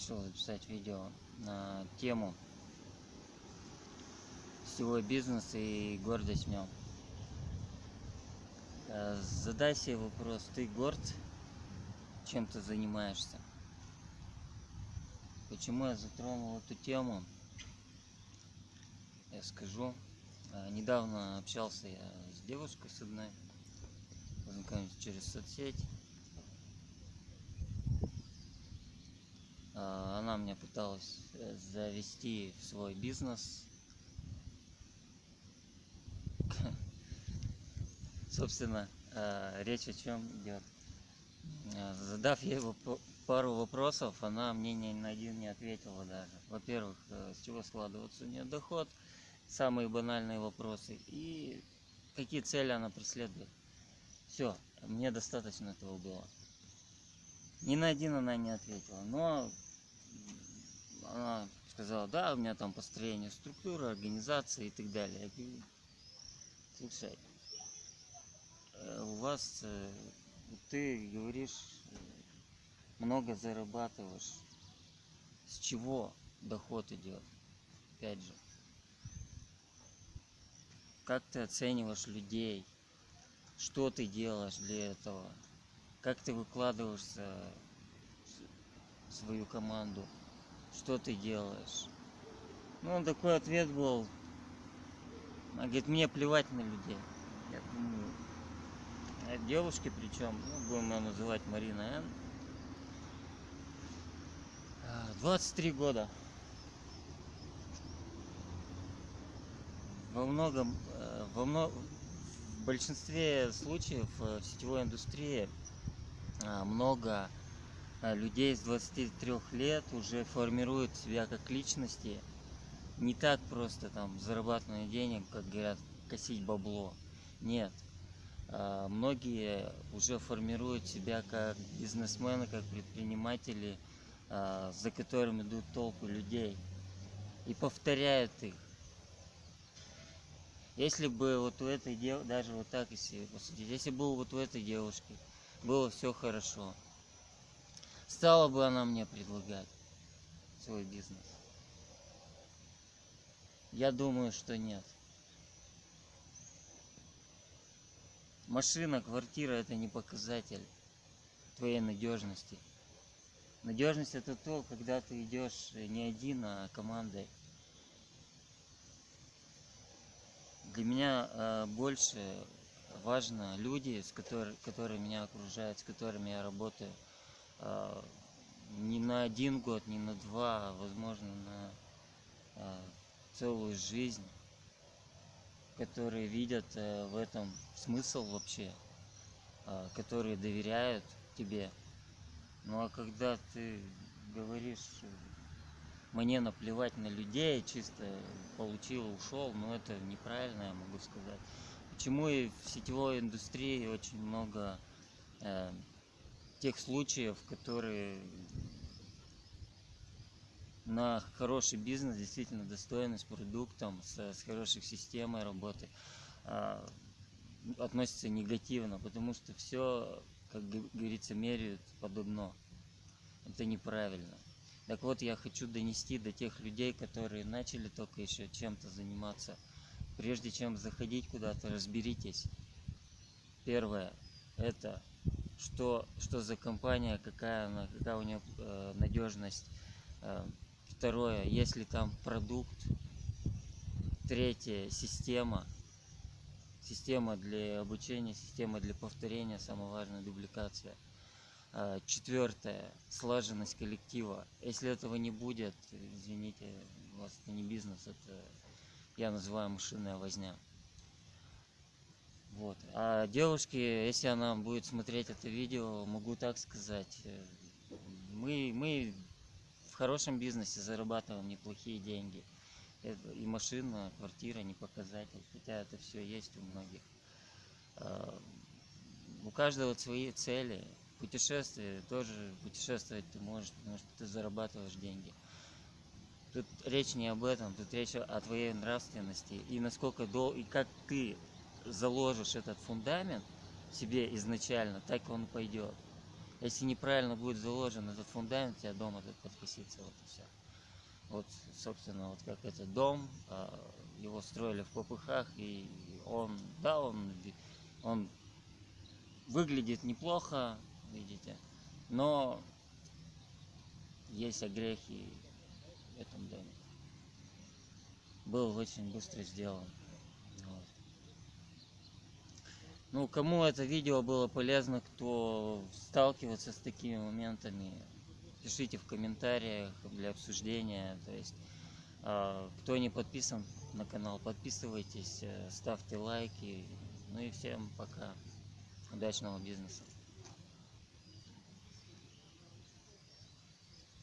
решил записать видео на тему сетевой бизнес и гордость в нем. Э, задай себе вопрос, ты горд, чем ты занимаешься? Почему я затронул эту тему? Я скажу. Э, недавно общался я с девушкой с одной, познакомились через соцсеть. Она меня пыталась завести в свой бизнес. Собственно, речь о чем идет. Задав ей пару вопросов, она мне ни на один не ответила даже. Во-первых, э, с чего складывается у нее доход, самые банальные вопросы и какие цели она преследует. Все, мне достаточно этого было. Ни на один она не ответила, но она сказала, да, у меня там построение структуры, организации и так далее. Я говорю, слушай, э, у вас, э, ты говоришь, много зарабатываешь, с чего доход идет? Опять же, как ты оцениваешь людей, что ты делаешь для этого, как ты выкладываешься в свою команду, что ты делаешь. Ну, такой ответ был, она говорит, мне плевать на людей. Я думаю, а девушки причем, ну, будем ее называть Марина Н. 23 года. Во многом, э, во много, в большинстве случаев э, в сетевой индустрии э, много людей с 23 лет уже формируют себя как личности. Не так просто там зарабатывание денег, как говорят, косить бабло. Нет. Многие уже формируют себя как бизнесмены, как предприниматели – а, за которым идут толпы людей и повторяют их. Если бы вот у этой девушки, даже вот так если посудить, если бы вот у этой девушки было все хорошо, стала бы она мне предлагать свой бизнес? Я думаю, что нет. Машина, квартира это не показатель твоей надежности. Надежность это то, когда ты идешь не один, а командой. Для меня э, больше важно люди, с которыми, которые меня окружают, с которыми я работаю. Э, не на один год, не на два, а возможно на э, целую жизнь, которые видят э, в этом смысл вообще, которые доверяют тебе. Ну а когда ты говоришь, мне наплевать на людей, чисто получил, ушел, ну это неправильно, я могу сказать. Почему и в сетевой индустрии очень много э, тех случаев, которые на хороший бизнес, действительно достойный, с продуктом, с, с хорошей системой работы, э, относятся негативно, потому что все как говорится, меряют подобно. Это неправильно. Так вот, я хочу донести до тех людей, которые начали только еще чем-то заниматься. Прежде чем заходить куда-то, разберитесь. Первое, это что, что за компания, какая она, какая у нее э, надежность. Э, второе, если там продукт. Третье, система система для обучения, система для повторения, самое важное, дубликация. А, четвертое, слаженность коллектива. Если этого не будет, извините, у вас это не бизнес, это я называю машинная возня. Вот. А девушке, если она будет смотреть это видео, могу так сказать, э, мы, мы в хорошем бизнесе зарабатываем неплохие деньги и машина, квартира не показатель, хотя это все есть у многих. А, у каждого свои цели. Путешествие тоже путешествовать ты можешь, потому что ты зарабатываешь деньги. Тут речь не об этом, тут речь о твоей нравственности и насколько дол и как ты заложишь этот фундамент себе изначально, так он пойдет. Если неправильно будет заложен этот фундамент, у тебя дом этот подкосится, вот и все. Вот, собственно, вот как этот дом, а, его строили в попыхах, и он, да, он, он выглядит неплохо, видите, но есть огрехи в этом доме. Был очень быстро сделан. Вот. Ну, кому это видео было полезно, кто сталкивается с такими моментами, пишите в комментариях для обсуждения. То есть, а, кто не подписан на канал, подписывайтесь, э, ставьте лайки. Ну и всем пока. Удачного бизнеса.